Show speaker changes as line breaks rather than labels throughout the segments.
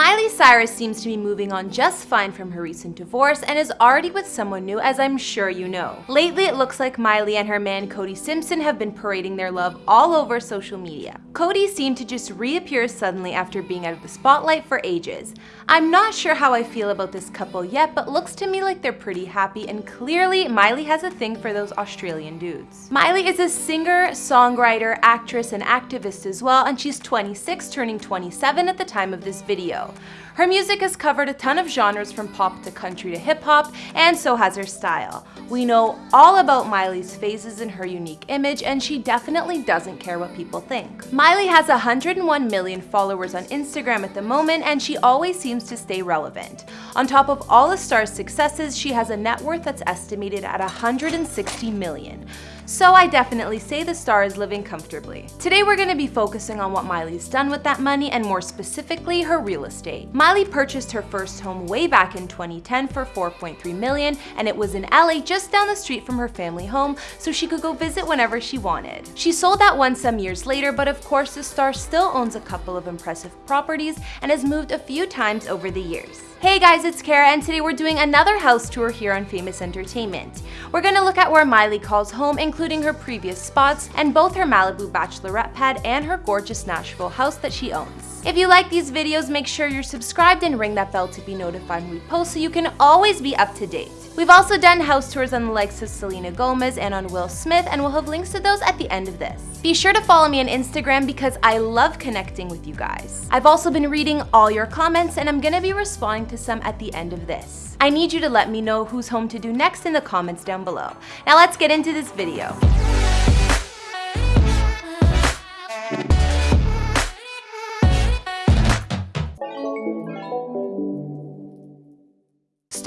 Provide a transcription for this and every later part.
Miley Cyrus seems to be moving on just fine from her recent divorce and is already with someone new as I'm sure you know. Lately it looks like Miley and her man Cody Simpson have been parading their love all over social media. Cody seemed to just reappear suddenly after being out of the spotlight for ages. I'm not sure how I feel about this couple yet but looks to me like they're pretty happy and clearly Miley has a thing for those Australian dudes. Miley is a singer, songwriter, actress, and activist as well and she's 26 turning 27 at the time of this video. Her music has covered a ton of genres from pop to country to hip hop, and so has her style. We know all about Miley's phases and her unique image, and she definitely doesn't care what people think. Miley has 101 million followers on Instagram at the moment, and she always seems to stay relevant. On top of all the star's successes, she has a net worth that's estimated at 160 million so I definitely say the star is living comfortably. Today we're going to be focusing on what Miley's done with that money and more specifically her real estate. Miley purchased her first home way back in 2010 for 4.3 million and it was in LA just down the street from her family home so she could go visit whenever she wanted. She sold that one some years later but of course the star still owns a couple of impressive properties and has moved a few times over the years. Hey guys, it's Kara and today we're doing another house tour here on Famous Entertainment. We're gonna look at where Miley calls home, including her previous spots, and both her Malibu bachelorette pad and her gorgeous Nashville house that she owns. If you like these videos, make sure you're subscribed and ring that bell to be notified when we post so you can always be up to date. We've also done house tours on the likes of Selena Gomez and on Will Smith, and we'll have links to those at the end of this. Be sure to follow me on Instagram because I love connecting with you guys. I've also been reading all your comments and I'm gonna be responding to some at the end of this. I need you to let me know who's home to do next in the comments down below. Now let's get into this video.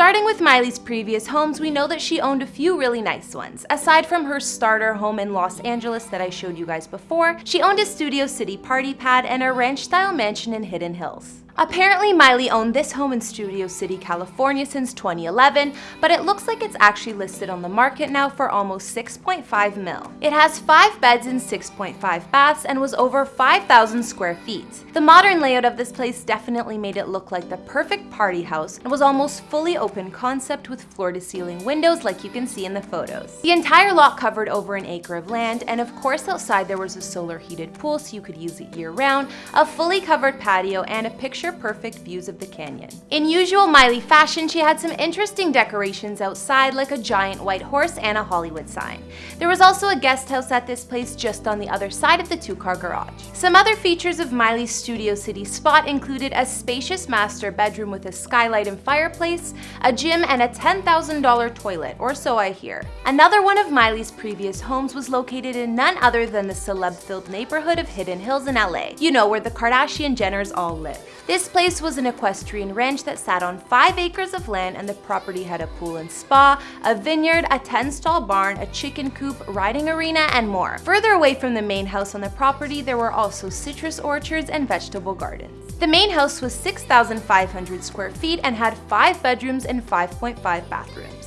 Starting with Miley's previous homes, we know that she owned a few really nice ones. Aside from her starter home in Los Angeles that I showed you guys before, she owned a Studio City party pad and a ranch-style mansion in Hidden Hills. Apparently, Miley owned this home in Studio City, California since 2011, but it looks like it's actually listed on the market now for almost 6.5 mil. It has 5 beds and 6.5 baths and was over 5,000 square feet. The modern layout of this place definitely made it look like the perfect party house and was almost fully open concept with floor-to-ceiling windows like you can see in the photos. The entire lot covered over an acre of land, and of course outside there was a solar heated pool so you could use it year-round, a fully covered patio, and a picture picture-perfect views of the canyon. In usual Miley fashion, she had some interesting decorations outside like a giant white horse and a Hollywood sign. There was also a guest house at this place just on the other side of the two-car garage. Some other features of Miley's Studio City spot included a spacious master bedroom with a skylight and fireplace, a gym, and a $10,000 toilet, or so I hear. Another one of Miley's previous homes was located in none other than the celeb-filled neighborhood of Hidden Hills in LA. You know, where the Kardashian Jenners all live. This place was an equestrian ranch that sat on 5 acres of land and the property had a pool and spa, a vineyard, a 10-stall barn, a chicken coop, riding arena, and more. Further away from the main house on the property, there were also citrus orchards and vegetable gardens. The main house was 6,500 square feet and had 5 bedrooms and 5.5 bathrooms.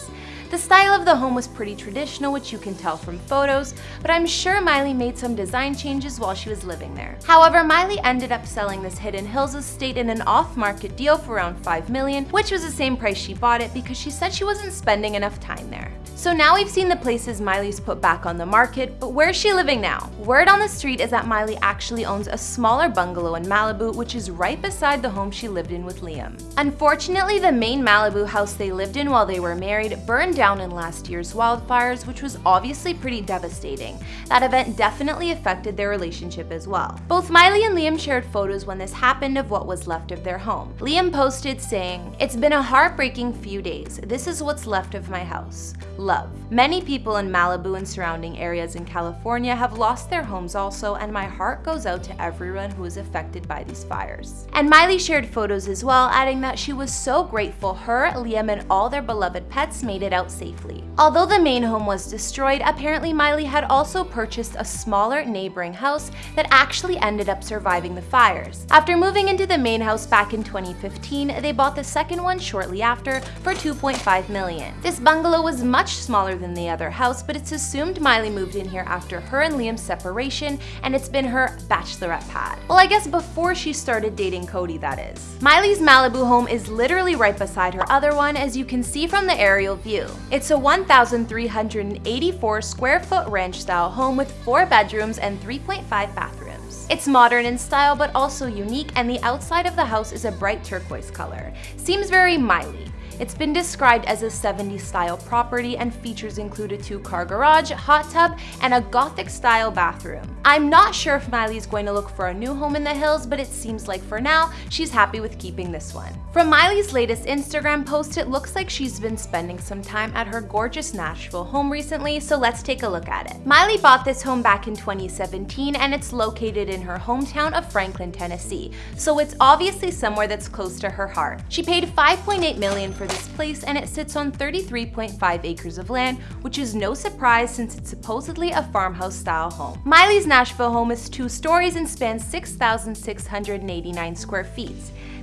The style of the home was pretty traditional, which you can tell from photos, but I'm sure Miley made some design changes while she was living there. However, Miley ended up selling this Hidden Hills estate in an off-market deal for around 5 million, which was the same price she bought it because she said she wasn't spending enough time there. So now we've seen the places Miley's put back on the market, but where's she living now? Word on the street is that Miley actually owns a smaller bungalow in Malibu, which is right beside the home she lived in with Liam. Unfortunately, the main Malibu house they lived in while they were married burned down in last year's wildfires, which was obviously pretty devastating. That event definitely affected their relationship as well. Both Miley and Liam shared photos when this happened of what was left of their home. Liam posted saying, It's been a heartbreaking few days. This is what's left of my house love. Many people in Malibu and surrounding areas in California have lost their homes also, and my heart goes out to everyone who is affected by these fires. And Miley shared photos as well, adding that she was so grateful her, Liam, and all their beloved pets made it out safely. Although the main home was destroyed, apparently Miley had also purchased a smaller neighboring house that actually ended up surviving the fires. After moving into the main house back in 2015, they bought the second one shortly after for 2.5 million. This bungalow was much smaller than the other house, but it's assumed Miley moved in here after her and Liam's separation, and it's been her bachelorette pad. Well, I guess before she started dating Cody, that is. Miley's Malibu home is literally right beside her other one, as you can see from the aerial view. It's a 1,384 square foot ranch style home with four bedrooms and 3.5 bathrooms. It's modern in style but also unique and the outside of the house is a bright turquoise color. Seems very Miley. It's been described as a 70s style property and features include a two-car garage, hot tub, and a gothic style bathroom. I'm not sure if Miley's going to look for a new home in the hills, but it seems like for now, she's happy with keeping this one. From Miley's latest Instagram post, it looks like she's been spending some time at her gorgeous Nashville home recently, so let's take a look at it. Miley bought this home back in 2017 and it's located in her hometown of Franklin, Tennessee, so it's obviously somewhere that's close to her heart. She paid 5.8 million for this place and it sits on 33.5 acres of land, which is no surprise since it's supposedly a farmhouse style home. Miley's Nashville home is two stories and spans 6,689 square feet.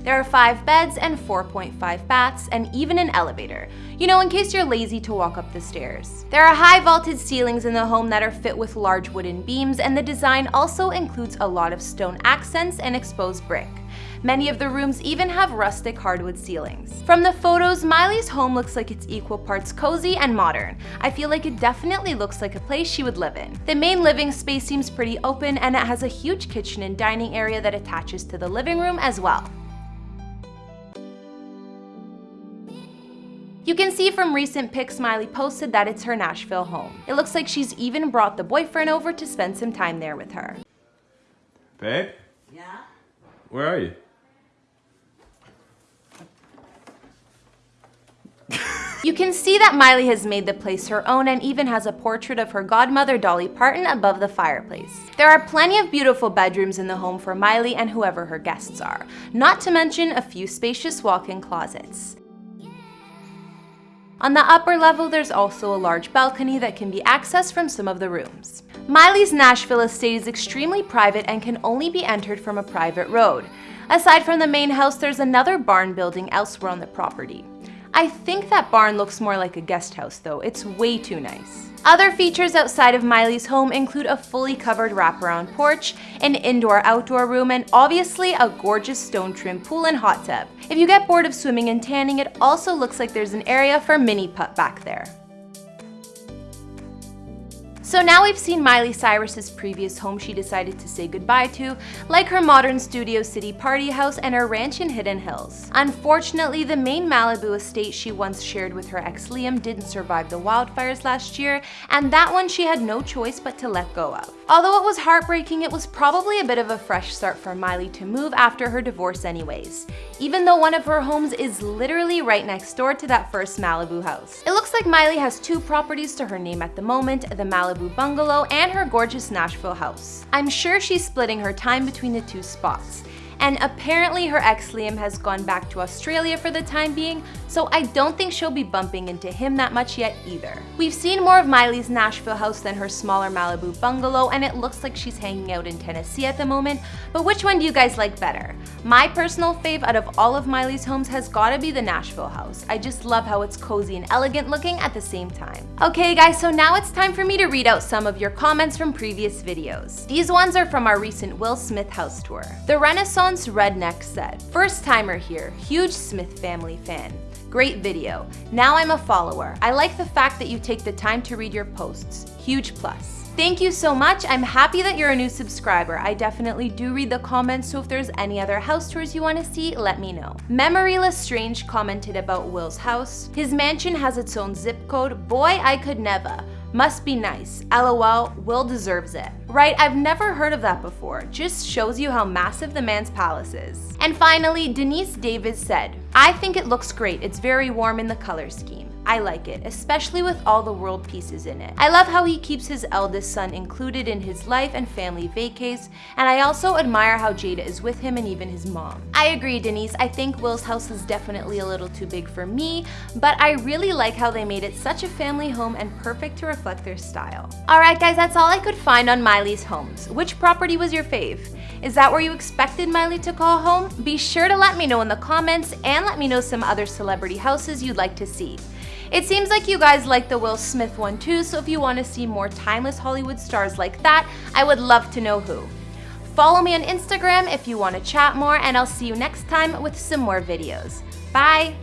There are 5 beds and 4.5 baths and even an elevator, you know in case you're lazy to walk up the stairs. There are high vaulted ceilings in the home that are fit with large wooden beams and the design also includes a lot of stone accents and exposed brick. Many of the rooms even have rustic hardwood ceilings. From the photos, Miley's home looks like it's equal parts cozy and modern. I feel like it definitely looks like a place she would live in. The main living space seems pretty open and it has a huge kitchen and dining area that attaches to the living room as well. You can see from recent pics Miley posted that it's her Nashville home. It looks like she's even brought the boyfriend over to spend some time there with her.
Babe? Where are you?
You can see that Miley has made the place her own and even has a portrait of her godmother Dolly Parton above the fireplace. There are plenty of beautiful bedrooms in the home for Miley and whoever her guests are, not to mention a few spacious walk-in closets. On the upper level, there's also a large balcony that can be accessed from some of the rooms. Miley's Nashville estate is extremely private and can only be entered from a private road. Aside from the main house, there's another barn building elsewhere on the property. I think that barn looks more like a guest house though, it's way too nice. Other features outside of Miley's home include a fully covered wraparound porch, an indoor-outdoor room, and obviously a gorgeous stone-trimmed pool and hot tub. If you get bored of swimming and tanning, it also looks like there's an area for mini putt back there. So now we've seen Miley Cyrus's previous home she decided to say goodbye to, like her modern Studio City party house and her ranch in Hidden Hills. Unfortunately, the main Malibu estate she once shared with her ex Liam didn't survive the wildfires last year, and that one she had no choice but to let go of. Although it was heartbreaking, it was probably a bit of a fresh start for Miley to move after her divorce anyways, even though one of her homes is literally right next door to that first Malibu house. It looks like Miley has two properties to her name at the moment, the Malibu bungalow and her gorgeous Nashville house. I'm sure she's splitting her time between the two spots, and apparently her ex Liam has gone back to Australia for the time being, so I don't think she'll be bumping into him that much yet either. We've seen more of Miley's Nashville house than her smaller Malibu bungalow, and it looks like she's hanging out in Tennessee at the moment, but which one do you guys like better? My personal fave out of all of Miley's homes has gotta be the Nashville house. I just love how it's cozy and elegant looking at the same time. Okay guys, so now it's time for me to read out some of your comments from previous videos. These ones are from our recent Will Smith house tour. The Renaissance Redneck said, First timer here, huge Smith family fan. Great video. Now I'm a follower. I like the fact that you take the time to read your posts. Huge plus. Thank you so much. I'm happy that you're a new subscriber. I definitely do read the comments, so if there's any other house tours you want to see, let me know. Memory Lestrange commented about Will's house. His mansion has its own zip code. Boy, I could never. Must be nice. LOL, Will deserves it. Right, I've never heard of that before. Just shows you how massive the man's palace is. And finally, Denise Davis said, I think it looks great. It's very warm in the color scheme. I like it, especially with all the world pieces in it. I love how he keeps his eldest son included in his life and family vacays, and I also admire how Jada is with him and even his mom. I agree, Denise, I think Will's house is definitely a little too big for me, but I really like how they made it such a family home and perfect to reflect their style. Alright guys, that's all I could find on Miley's homes. Which property was your fave? Is that where you expected Miley to call home? Be sure to let me know in the comments and let me know some other celebrity houses you'd like to see. It seems like you guys like the Will Smith one too, so if you want to see more timeless Hollywood stars like that, I would love to know who. Follow me on Instagram if you want to chat more, and I'll see you next time with some more videos. Bye!